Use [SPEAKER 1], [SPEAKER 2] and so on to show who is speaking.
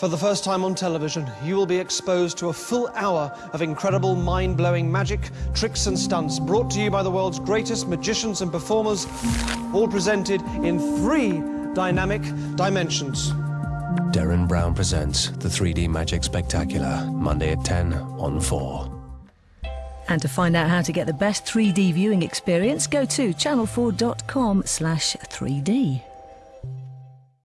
[SPEAKER 1] For the first time on television, you will be exposed to a full hour of incredible, mind blowing magic, tricks, and stunts brought to you by the world's greatest magicians and performers, all presented in three dynamic dimensions.
[SPEAKER 2] Derren Brown presents the 3D Magic Spectacular, Monday at 10 on 4.
[SPEAKER 3] And to find out how to get the best 3D viewing experience, go to channel4.com slash 3D.